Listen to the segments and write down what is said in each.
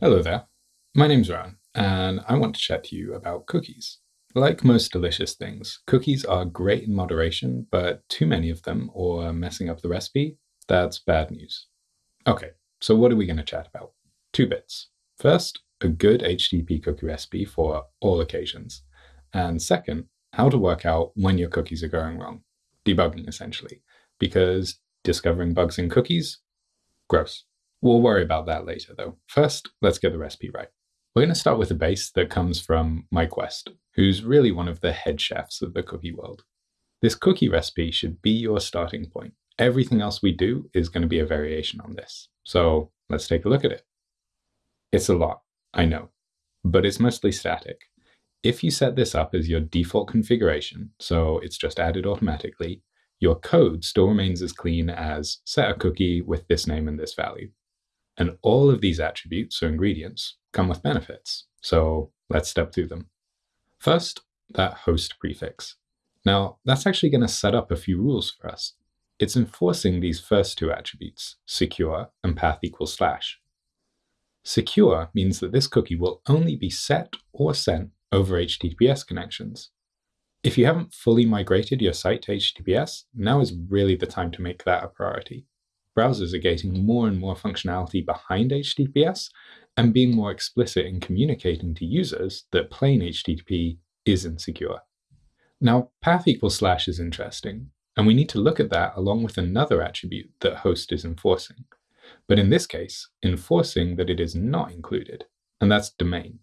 Hello there. My name's Rowan, and I want to chat to you about cookies. Like most delicious things, cookies are great in moderation, but too many of them or messing up the recipe, that's bad news. Okay, so what are we going to chat about? Two bits. First, a good HTTP cookie recipe for all occasions. And second, how to work out when your cookies are going wrong. Debugging, essentially. Because discovering bugs in cookies? Gross. We'll worry about that later, though. First, let's get the recipe right. We're going to start with a base that comes from Mike West, who's really one of the head chefs of the cookie world. This cookie recipe should be your starting point. Everything else we do is going to be a variation on this. So let's take a look at it. It's a lot, I know, but it's mostly static. If you set this up as your default configuration, so it's just added automatically, your code still remains as clean as set a cookie with this name and this value. And all of these attributes or ingredients come with benefits. So let's step through them. First, that host prefix. Now, that's actually going to set up a few rules for us. It's enforcing these first two attributes, secure and path equals slash. Secure means that this cookie will only be set or sent over HTTPS connections. If you haven't fully migrated your site to HTTPS, now is really the time to make that a priority. Browsers are getting more and more functionality behind HTTPS and being more explicit in communicating to users that plain HTTP is insecure. Now, path equals slash is interesting, and we need to look at that along with another attribute that host is enforcing. But in this case, enforcing that it is not included, and that's domain.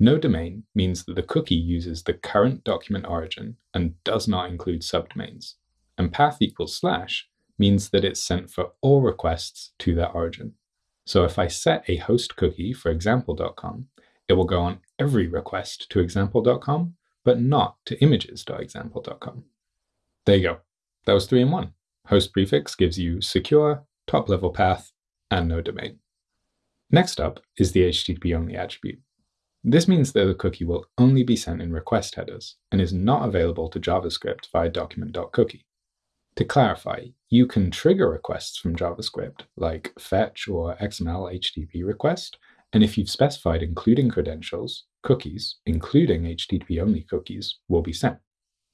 No domain means that the cookie uses the current document origin and does not include subdomains. And path equals slash means that it's sent for all requests to that origin. So if I set a host cookie for example.com, it will go on every request to example.com, but not to images.example.com. There you go. That was three in one. Host prefix gives you secure, top level path, and no domain. Next up is the HTTP only attribute. This means that the cookie will only be sent in request headers and is not available to JavaScript via document.cookie. To clarify, you can trigger requests from JavaScript, like fetch or XML HTTP request, and if you've specified including credentials, cookies, including HTTP only cookies, will be sent.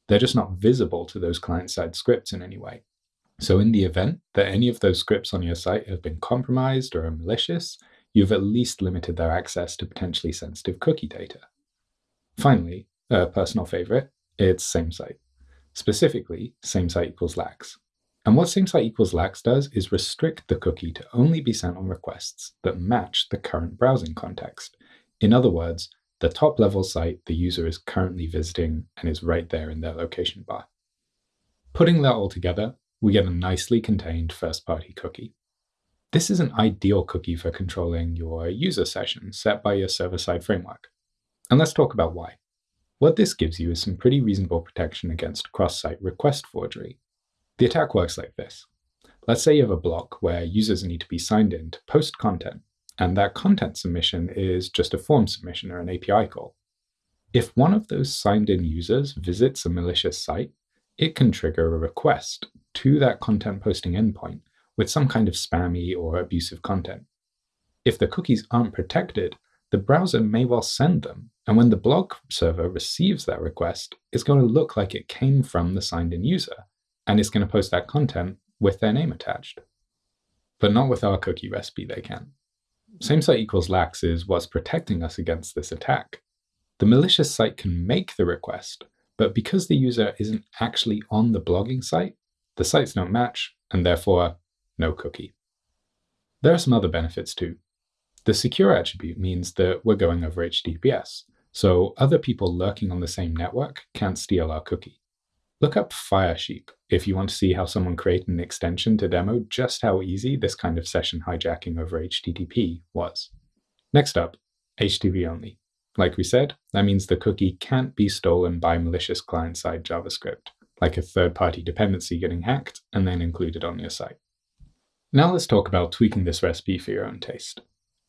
They're just not visible to those client-side scripts in any way. So in the event that any of those scripts on your site have been compromised or are malicious, you've at least limited their access to potentially sensitive cookie data. Finally, a personal favorite, it's same site. Specifically, same site equals lax. And what same site equals lax does is restrict the cookie to only be sent on requests that match the current browsing context. In other words, the top level site the user is currently visiting and is right there in their location bar. Putting that all together, we get a nicely contained first party cookie. This is an ideal cookie for controlling your user session set by your server side framework. And let's talk about why. What this gives you is some pretty reasonable protection against cross-site request forgery. The attack works like this. Let's say you have a block where users need to be signed in to post content, and that content submission is just a form submission or an API call. If one of those signed in users visits a malicious site, it can trigger a request to that content posting endpoint with some kind of spammy or abusive content. If the cookies aren't protected, the browser may well send them, and when the blog server receives that request, it's going to look like it came from the signed in user, and it's going to post that content with their name attached. But not with our cookie recipe, they can. Same site equals lax is what's protecting us against this attack. The malicious site can make the request, but because the user isn't actually on the blogging site, the sites don't match, and therefore, no cookie. There are some other benefits too. The secure attribute means that we're going over HTTPS, so other people lurking on the same network can't steal our cookie. Look up Firesheep if you want to see how someone created an extension to demo just how easy this kind of session hijacking over HTTP was. Next up, HTTP only. Like we said, that means the cookie can't be stolen by malicious client-side JavaScript, like a third-party dependency getting hacked and then included on your site. Now let's talk about tweaking this recipe for your own taste.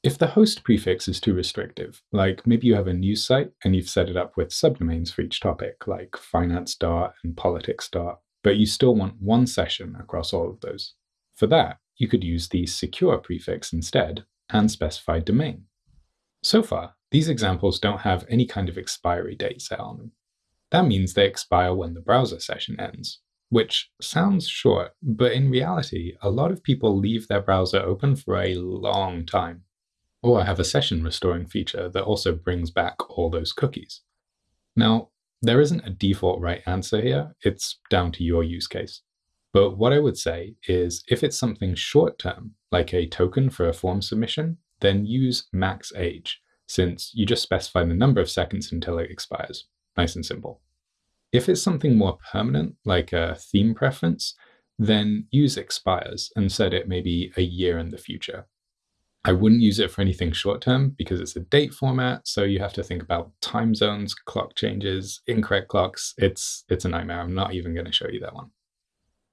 If the host prefix is too restrictive, like maybe you have a news site and you've set it up with subdomains for each topic, like finance dot and politics dot, but you still want one session across all of those. For that, you could use the secure prefix instead and specify domain. So far, these examples don't have any kind of expiry date set on them. That means they expire when the browser session ends, which sounds short, but in reality, a lot of people leave their browser open for a long time, or I have a session restoring feature that also brings back all those cookies. Now, there isn't a default right answer here, it's down to your use case. But what I would say is if it's something short term, like a token for a form submission, then use max age, since you just specify the number of seconds until it expires. Nice and simple. If it's something more permanent, like a theme preference, then use expires and set it maybe a year in the future. I wouldn't use it for anything short term because it's a date format, so you have to think about time zones, clock changes, incorrect clocks. It's it's a nightmare. I'm not even going to show you that one.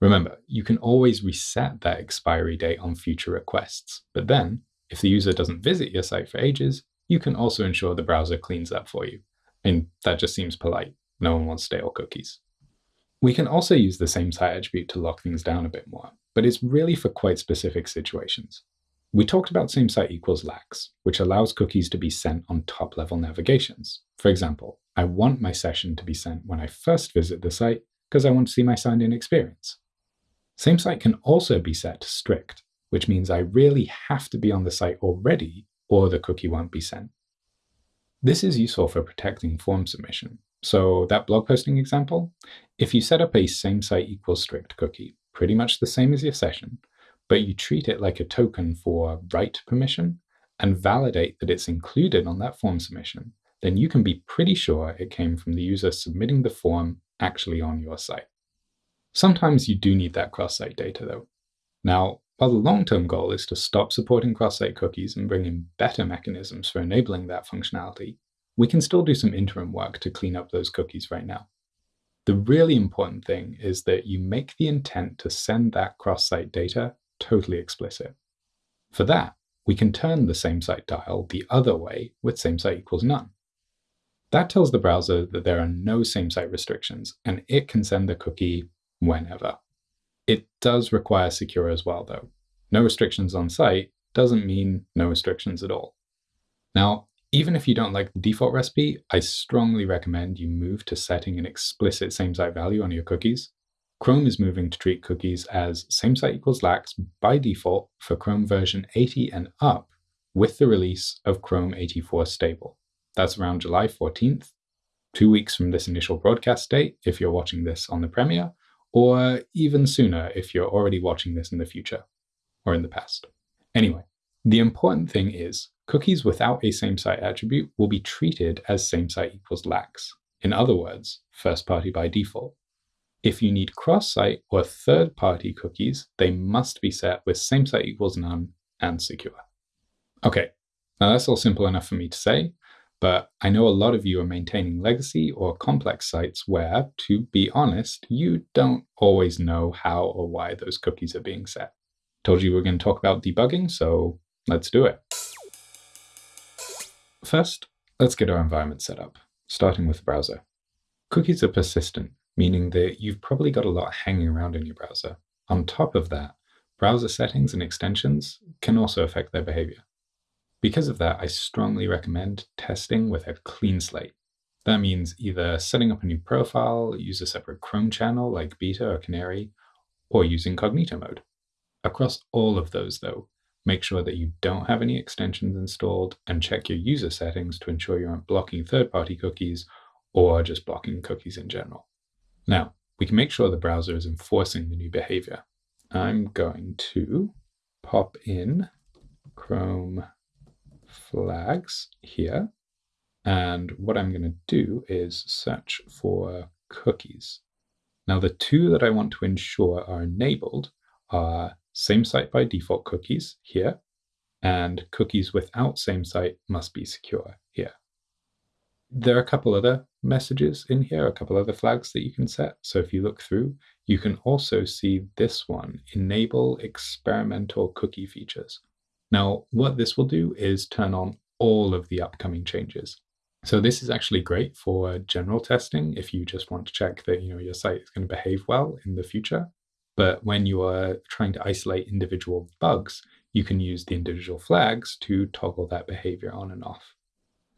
Remember, you can always reset that expiry date on future requests, but then if the user doesn't visit your site for ages, you can also ensure the browser cleans that for you. And that just seems polite. No one wants stale cookies. We can also use the same site attribute to lock things down a bit more, but it's really for quite specific situations. We talked about same site equals lax, which allows cookies to be sent on top level navigations. For example, I want my session to be sent when I first visit the site because I want to see my signed in experience. Same site can also be set to strict, which means I really have to be on the site already or the cookie won't be sent. This is useful for protecting form submission. So that blog posting example, if you set up a same site equals strict cookie, pretty much the same as your session, but you treat it like a token for write permission and validate that it's included on that form submission, then you can be pretty sure it came from the user submitting the form actually on your site. Sometimes you do need that cross-site data though. Now, while the long-term goal is to stop supporting cross-site cookies and bring in better mechanisms for enabling that functionality, we can still do some interim work to clean up those cookies right now. The really important thing is that you make the intent to send that cross-site data totally explicit. For that, we can turn the same site dial the other way with same site equals none. That tells the browser that there are no same site restrictions, and it can send the cookie whenever. It does require secure as well, though. No restrictions on site doesn't mean no restrictions at all. Now, even if you don't like the default recipe, I strongly recommend you move to setting an explicit same site value on your cookies. Chrome is moving to treat cookies as same site equals lax by default for Chrome version 80 and up with the release of Chrome 84 stable. That's around July 14th, two weeks from this initial broadcast date if you're watching this on the premiere, or even sooner if you're already watching this in the future or in the past. Anyway, the important thing is cookies without a same site attribute will be treated as same site equals lax. In other words, first party by default. If you need cross site or third party cookies, they must be set with same site equals none and secure. Okay, now that's all simple enough for me to say, but I know a lot of you are maintaining legacy or complex sites where, to be honest, you don't always know how or why those cookies are being set. Told you we are going to talk about debugging, so let's do it. First, let's get our environment set up, starting with the browser. Cookies are persistent, meaning that you've probably got a lot hanging around in your browser. On top of that, browser settings and extensions can also affect their behavior. Because of that, I strongly recommend testing with a clean slate. That means either setting up a new profile, use a separate Chrome channel like Beta or Canary, or use incognito mode. Across all of those, though, make sure that you don't have any extensions installed and check your user settings to ensure you aren't blocking third-party cookies or just blocking cookies in general. Now, we can make sure the browser is enforcing the new behavior. I'm going to pop in Chrome flags here. And what I'm going to do is search for cookies. Now, the two that I want to ensure are enabled are same site by default cookies here, and cookies without same site must be secure here. There are a couple other messages in here, a couple other flags that you can set. So if you look through, you can also see this one, enable experimental cookie features. Now, what this will do is turn on all of the upcoming changes. So this is actually great for general testing if you just want to check that you know your site is going to behave well in the future. But when you are trying to isolate individual bugs, you can use the individual flags to toggle that behavior on and off.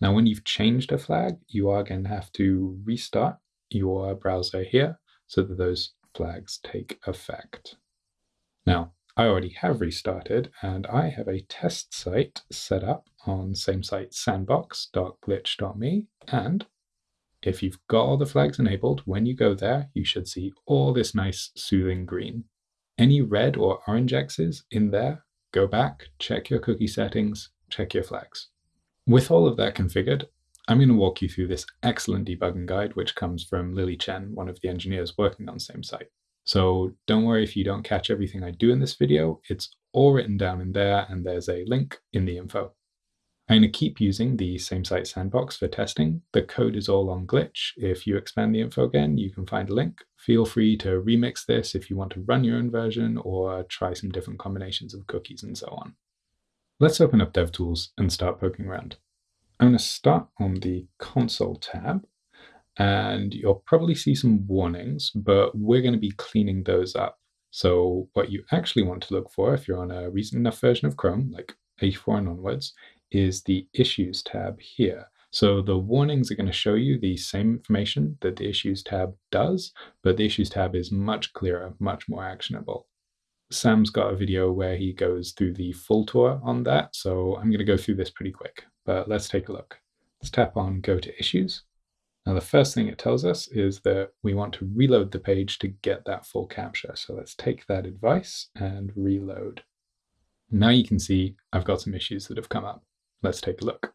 Now, when you've changed a flag, you are going to have to restart your browser here so that those flags take effect. Now, I already have restarted and I have a test site set up on same site sandbox.glitch.me. And if you've got all the flags enabled, when you go there, you should see all this nice soothing green. Any red or orange X's in there, go back, check your cookie settings, check your flags. With all of that configured, I'm going to walk you through this excellent debugging guide, which comes from Lily Chen, one of the engineers working on same site. So don't worry if you don't catch everything I do in this video, it's all written down in there and there's a link in the info. I'm going to keep using the same site sandbox for testing. The code is all on glitch. If you expand the info again, you can find a link. Feel free to remix this if you want to run your own version or try some different combinations of cookies and so on. Let's open up DevTools and start poking around. I'm going to start on the console tab and you'll probably see some warnings, but we're going to be cleaning those up. So what you actually want to look for if you're on a recent enough version of Chrome, like 84 and onwards, is the Issues tab here. So the warnings are going to show you the same information that the Issues tab does, but the Issues tab is much clearer, much more actionable. Sam's got a video where he goes through the full tour on that, so I'm going to go through this pretty quick, but let's take a look. Let's tap on Go to Issues. Now, the first thing it tells us is that we want to reload the page to get that full capture. So let's take that advice and reload. Now you can see I've got some issues that have come up. Let's take a look.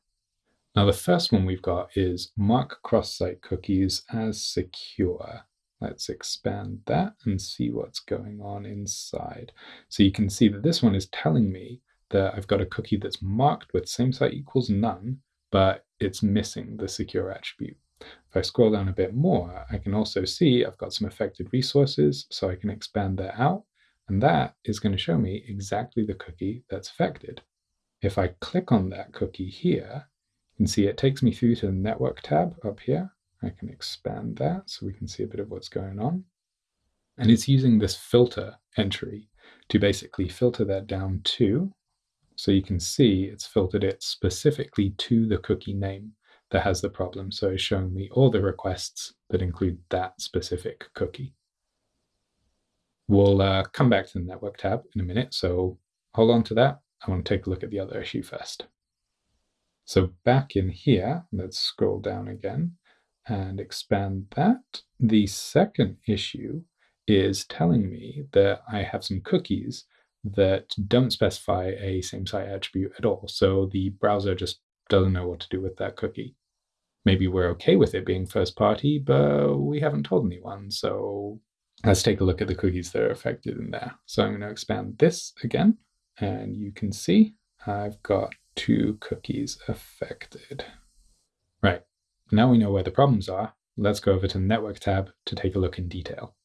Now, the first one we've got is mark cross-site cookies as secure. Let's expand that and see what's going on inside. So you can see that this one is telling me that I've got a cookie that's marked with same site equals none, but it's missing the secure attribute. If I scroll down a bit more, I can also see I've got some affected resources, so I can expand that out, and that is going to show me exactly the cookie that's affected. If I click on that cookie here, you can see it takes me through to the network tab up here. I can expand that so we can see a bit of what's going on. And it's using this filter entry to basically filter that down to, so you can see it's filtered it specifically to the cookie name that has the problem. So it's showing me all the requests that include that specific cookie. We'll uh, come back to the network tab in a minute, so hold on to that. I want to take a look at the other issue first. So back in here, let's scroll down again and expand that. The second issue is telling me that I have some cookies that don't specify a same site attribute at all. So the browser just doesn't know what to do with that cookie maybe we're okay with it being first party, but we haven't told anyone. So let's take a look at the cookies that are affected in there. So I'm going to expand this again, and you can see I've got two cookies affected. Now we know where the problems are. Let's go over to the network tab to take a look in detail.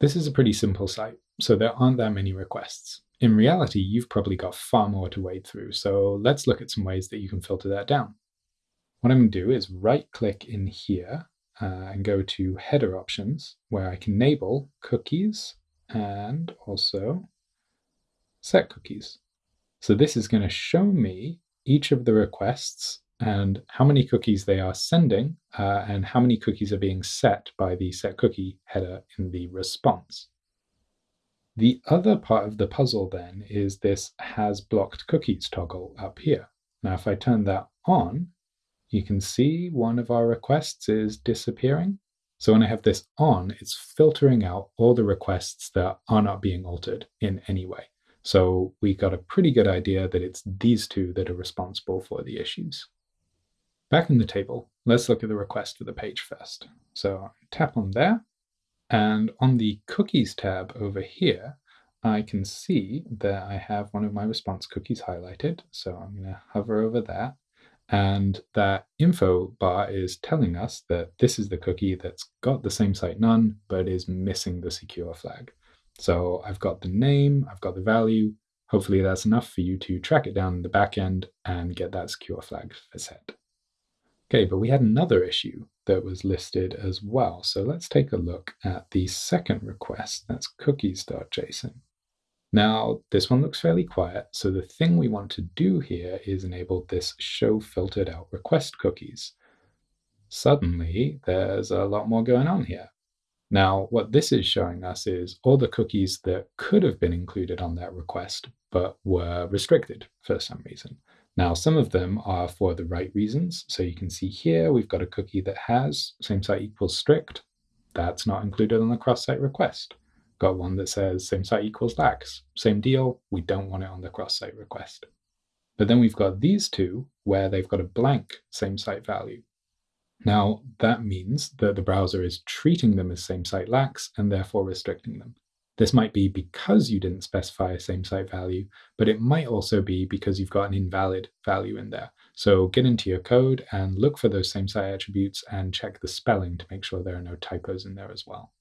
This is a pretty simple site, so there aren't that many requests. In reality, you've probably got far more to wade through, so let's look at some ways that you can filter that down. What I'm going to do is right click in here uh, and go to header options where I can enable cookies and also set cookies. So this is going to show me each of the requests and how many cookies they are sending uh, and how many cookies are being set by the set cookie header in the response. The other part of the puzzle then is this has blocked cookies toggle up here. Now, if I turn that on, you can see one of our requests is disappearing. So when I have this on, it's filtering out all the requests that are not being altered in any way. So we got a pretty good idea that it's these two that are responsible for the issues. Back in the table, let's look at the request for the page first. So tap on there, and on the cookies tab over here, I can see that I have one of my response cookies highlighted. So I'm going to hover over that. And that info bar is telling us that this is the cookie that's got the same site none, but is missing the secure flag. So I've got the name, I've got the value. Hopefully that's enough for you to track it down in the back end and get that secure flag set. Okay, but we had another issue that was listed as well. So let's take a look at the second request. That's cookies.json. Now, this one looks fairly quiet, so the thing we want to do here is enable this show filtered out request cookies. Suddenly, there's a lot more going on here. Now, what this is showing us is all the cookies that could have been included on that request, but were restricted for some reason. Now, some of them are for the right reasons. So you can see here, we've got a cookie that has same site equals strict. That's not included on the cross-site request. Got one that says same site equals lax. Same deal, we don't want it on the cross-site request. But then we've got these two where they've got a blank same site value. Now, that means that the browser is treating them as same site lax and therefore restricting them. This might be because you didn't specify a same site value, but it might also be because you've got an invalid value in there. So get into your code and look for those same site attributes and check the spelling to make sure there are no typos in there as well.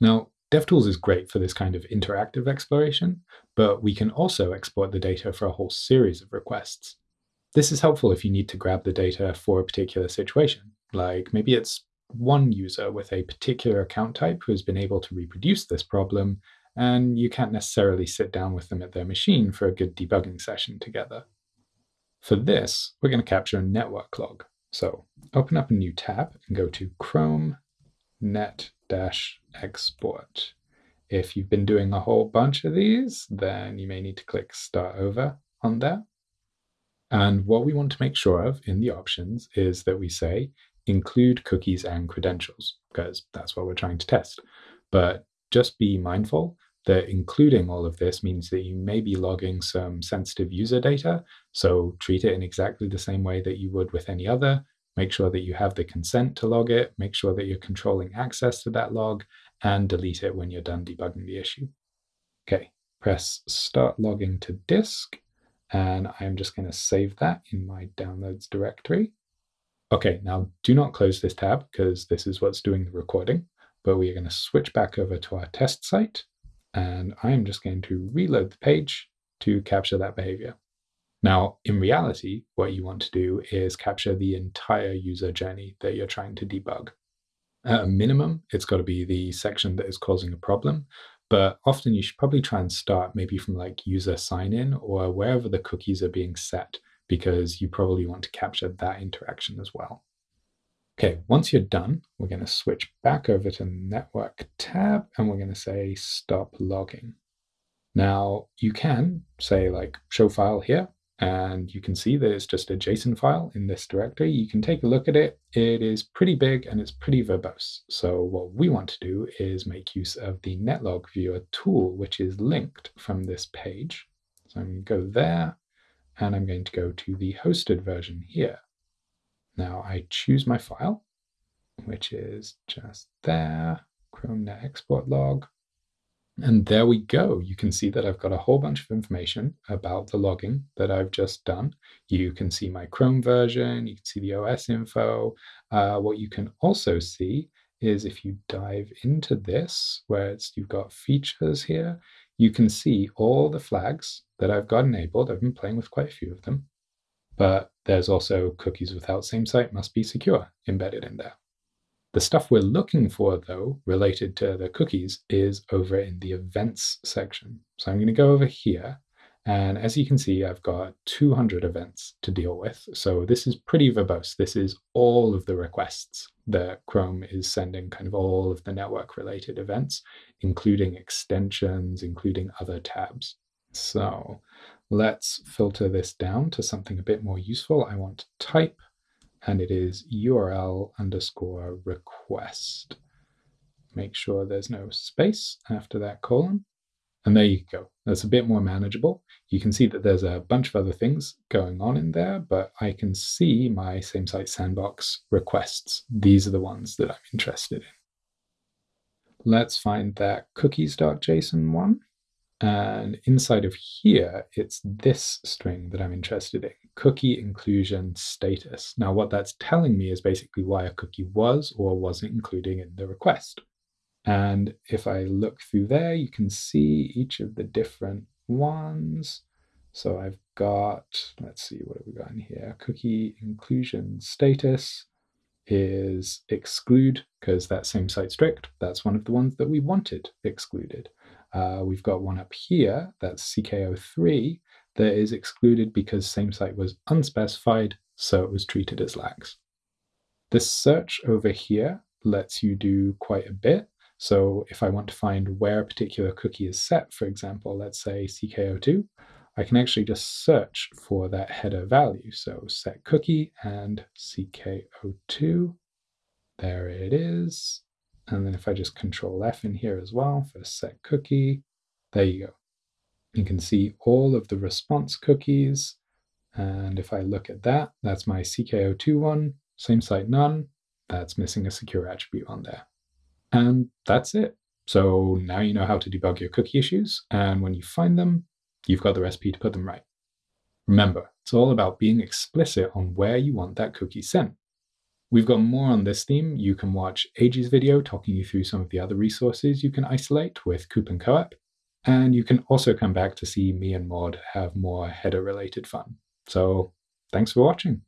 Now, DevTools is great for this kind of interactive exploration, but we can also export the data for a whole series of requests. This is helpful if you need to grab the data for a particular situation, like maybe it's one user with a particular account type who has been able to reproduce this problem, and you can't necessarily sit down with them at their machine for a good debugging session together. For this, we're going to capture a network log. So open up a new tab and go to Chrome net export. If you've been doing a whole bunch of these, then you may need to click start over on there. And what we want to make sure of in the options is that we say include cookies and credentials, because that's what we're trying to test. But just be mindful that including all of this means that you may be logging some sensitive user data. So treat it in exactly the same way that you would with any other. Make sure that you have the consent to log it. Make sure that you're controlling access to that log and delete it when you're done debugging the issue. Okay, press start logging to disk. And I'm just going to save that in my downloads directory. Okay, now do not close this tab because this is what's doing the recording, but we are going to switch back over to our test site and I'm just going to reload the page to capture that behavior. Now, in reality, what you want to do is capture the entire user journey that you're trying to debug. At a minimum, it's got to be the section that is causing a problem, but often you should probably try and start maybe from like user sign in or wherever the cookies are being set because you probably want to capture that interaction as well. Okay, once you're done, we're going to switch back over to the Network tab and we're going to say Stop Logging. Now, you can say like show file here, and you can see that it's just a JSON file in this directory. You can take a look at it. It is pretty big and it's pretty verbose. So what we want to do is make use of the Netlog Viewer tool, which is linked from this page. So I'm going to go there and I'm going to go to the hosted version here. Now I choose my file, which is just there, Chrome Net Export Log. And there we go. You can see that I've got a whole bunch of information about the logging that I've just done. You can see my Chrome version, you can see the OS info. Uh, what you can also see is if you dive into this, where it's, you've got features here, you can see all the flags that I've got enabled. I've been playing with quite a few of them, but there's also cookies without same site must be secure embedded in there. The stuff we're looking for, though, related to the cookies, is over in the events section. So I'm going to go over here and as you can see, I've got 200 events to deal with. So this is pretty verbose. This is all of the requests that Chrome is sending, kind of all of the network related events, including extensions, including other tabs. So let's filter this down to something a bit more useful. I want type, and it is URL underscore request. Make sure there's no space after that colon. And there you go. That's a bit more manageable. You can see that there's a bunch of other things going on in there, but I can see my same site sandbox requests. These are the ones that I'm interested in. Let's find that cookies.json one. And inside of here, it's this string that I'm interested in, cookie inclusion status. Now, what that's telling me is basically why a cookie was or wasn't included in the request. And if I look through there, you can see each of the different ones. So I've got, let's see, what have we got in here? Cookie inclusion status is exclude because that same site strict. That's one of the ones that we wanted excluded. Uh, we've got one up here, that's CKO3, that is excluded because same site was unspecified, so it was treated as lax. This search over here lets you do quite a bit. So if I want to find where a particular cookie is set, for example, let's say CKO2, I can actually just search for that header value. So set cookie and CKO2. There it is. And then if I just control F in here as well for set cookie, there you go. You can see all of the response cookies. And if I look at that, that's my CKO2 one, same site none, that's missing a secure attribute on there. And that's it. So now you know how to debug your cookie issues. And when you find them, you've got the recipe to put them right. Remember, it's all about being explicit on where you want that cookie sent. We've got more on this theme. You can watch Eiji's video talking you through some of the other resources you can isolate with COOP and you can also come back to see me and Maud have more header related fun. So thanks for watching.